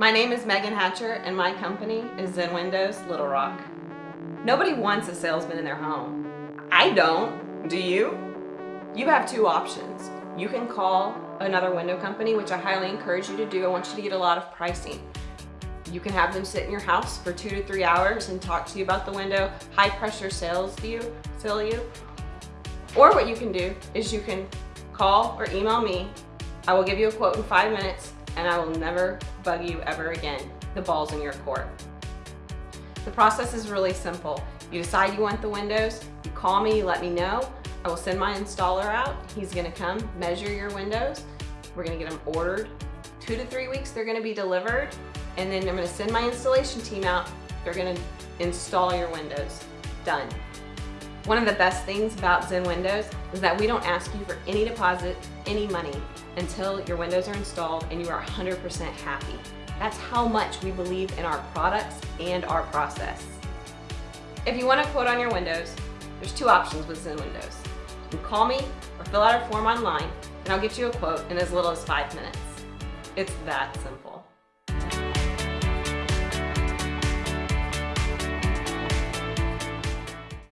My name is Megan Hatcher and my company is Zen Windows Little Rock. Nobody wants a salesman in their home. I don't. Do you? You have two options. You can call another window company, which I highly encourage you to do. I want you to get a lot of pricing. You can have them sit in your house for two to three hours and talk to you about the window, high pressure sales you, sell you. Or what you can do is you can call or email me. I will give you a quote in five minutes and I will never bug you ever again. The ball's in your court. The process is really simple. You decide you want the windows, you call me, you let me know. I will send my installer out. He's gonna come measure your windows. We're gonna get them ordered. Two to three weeks, they're gonna be delivered. And then I'm gonna send my installation team out. They're gonna install your windows. Done. One of the best things about Zen Windows is that we don't ask you for any deposit, any money, until your windows are installed and you are 100% happy. That's how much we believe in our products and our process. If you want a quote on your windows, there's two options with Zen Windows. You can call me or fill out a form online and I'll get you a quote in as little as five minutes. It's that simple.